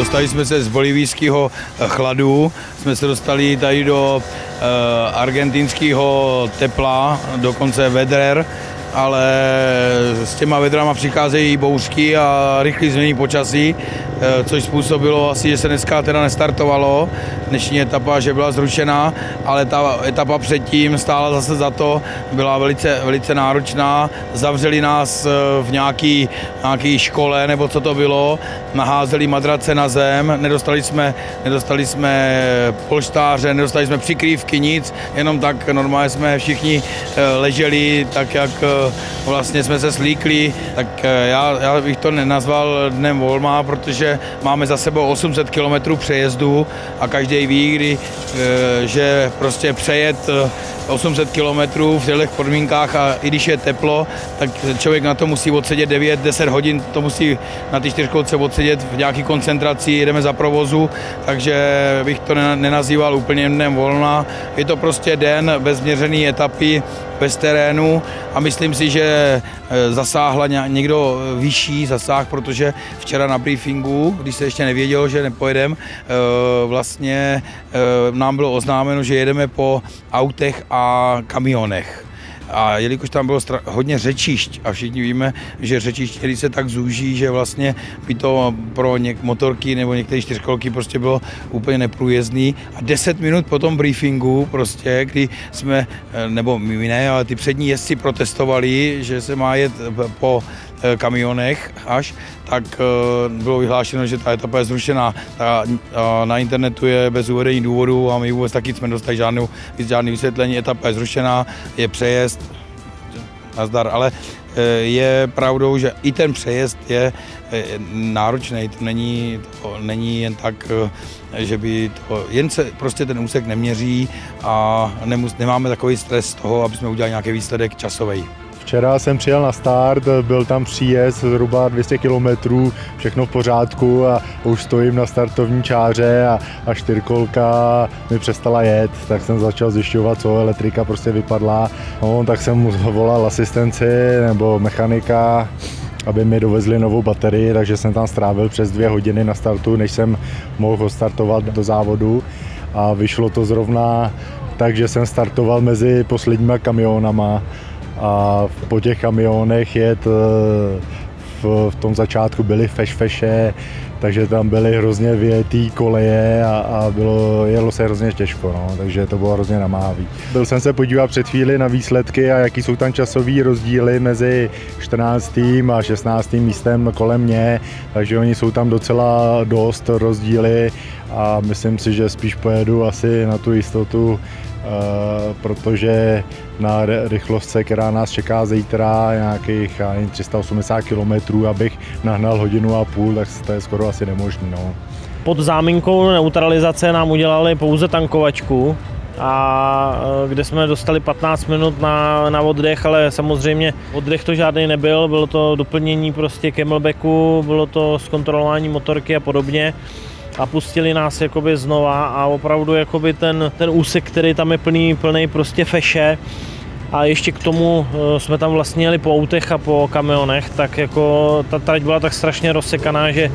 Dostali jsme se z bolivijského chladu, jsme se dostali tady do uh, argentinského tepla, dokonce vedrer, ale s těma vedrama přicházejí bouřky a rychlý změní počasí, eh, což způsobilo asi, že se dneska teda nestartovalo. Dnešní etapa, že byla zrušená, ale ta etapa předtím stála zase za to, byla velice, velice náročná. Zavřeli nás eh, v nějaký, nějaký škole, nebo co to bylo, naházeli madrace na zem, nedostali jsme, nedostali jsme polštáře, nedostali jsme přikrývky, nic, jenom tak normálně jsme všichni eh, leželi tak, jak vlastně jsme se slíkli, tak eh, já, já bych to nenazval dnem volma, protože máme za sebou 800 km přejezdu a každý ví, kdy, eh, že prostě přejet 800 eh, km v těchto podmínkách a i když je teplo, tak člověk na to musí odsedět 9-10 hodin, to musí na ty čtyřkolce odsedět v nějaké koncentraci, jedeme za provozu, takže bych to nenazýval úplně dnem volna. Je to prostě den bez měřené etapy, bez terénu a myslím si, že eh, zasáhla někdo vyšší zasáh, protože včera na briefingu, když se ještě nevědělo, že nepojedeme, vlastně eh, nám bylo oznámeno, že jedeme po autech a kamionech. A jelikož tam bylo hodně řečišť a všichni víme, že řečišť, který se tak zúží, že vlastně by to pro něk- motorky nebo některé čtyřkolky prostě bylo úplně neprůjezdný. A 10 minut po tom briefingu prostě, kdy jsme, eh, nebo my ne, ale ty přední jezdci protestovali, že se má jet po eh, kamionech až, tak eh, bylo vyhlášeno, že ta etapa je zrušená. Ta, na internetu je bez uvedení důvodu a my vůbec taky jsme dostali žádnou, žádný vysvětlení. Etapa je zrušená, je přejezd, nazdar, ale eh, je pravdou, že i ten přejezd je eh, náročný, to není, to není jen tak, že by to, jen se prostě ten úsek neměří a nemus, nemáme takový stres z toho, aby jsme udělali nějaký výsledek časový. Včera jsem přijel na start, byl tam příjezd zhruba 200 km, všechno v pořádku a už stojím na startovní čáře a, a čtyřkolka mi přestala jet, tak jsem začal zjišťovat, co elektrika prostě vypadla. No, tak jsem volal asistenci nebo mechanika, aby mi dovezli novou baterii, takže jsem tam strávil přes dvě hodiny na startu, než jsem mohl startovat do závodu a vyšlo to zrovna tak, že jsem startoval mezi posledníma kamionama a po těch kamionech jet eh, v, v tom začátku byly fešfeše, takže tam byly hrozně větý koleje a, a bylo, jelo se hrozně těžko, no, takže to bylo hrozně namáhavý. Byl jsem se podívat před chvíli na výsledky a jaký jsou tam časové rozdíly mezi 14. a 16. místem kolem mě, takže oni jsou tam docela dost rozdíly a myslím si, že spíš pojedu asi na tu jistotu protože na rychlostce, která nás čeká zítra, nějakých 380 km, abych nahnal hodinu a půl, tak to je skoro asi nemožné. No. Pod záminkou neutralizace nám udělali pouze tankovačku, a eh, kde jsme dostali 15 minut na, na oddech, ale samozřejmě oddech to žádný nebyl, bylo to doplnění prostě camelbacku, bylo to zkontrolování motorky a podobně a pustili nás jakoby znova a opravdu jakoby ten, ten úsek, který tam je plný, plný prostě feše, a ještě k tomu eh, jsme tam vlastně jeli po autech a po kamionech, tak jako ta trať byla tak strašně rozsekaná, že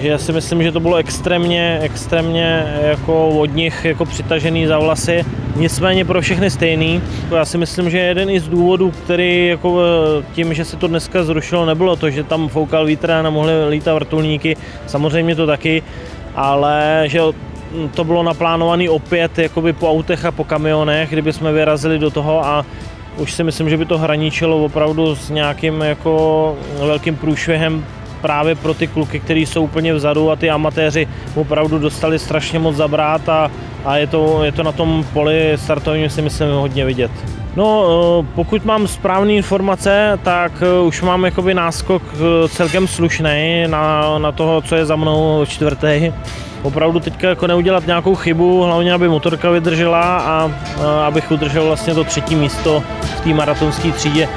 že já si myslím, že to bylo extrémně, extrémně jako od nich jako přitažený za vlasy. Nicméně pro všechny stejný. Já si myslím, že jeden i z důvodů, který jako eh, tím, že se to dneska zrušilo, nebylo to, že tam foukal vítr a nemohli lítat vrtulníky. Samozřejmě to taky, ale že to bylo naplánované opět jakoby po autech a po kamionech, kdyby jsme vyrazili do toho a už si myslím, že by to hraničilo opravdu s nějakým jako velkým průšvihem právě pro ty kluky, kteří jsou úplně vzadu a ty amatéři opravdu dostali strašně moc zabrát a, a je, to, je to na tom poli startovním si myslím hodně vidět. No, eh, pokud mám správné informace, tak eh, už mám jakoby náskok eh, celkem slušný na, na toho, co je za mnou čtvrtý. Opravdu teďka jako neudělat nějakou chybu, hlavně aby motorka vydržela a, a abych udržel vlastně to třetí místo v té maratonské třídě.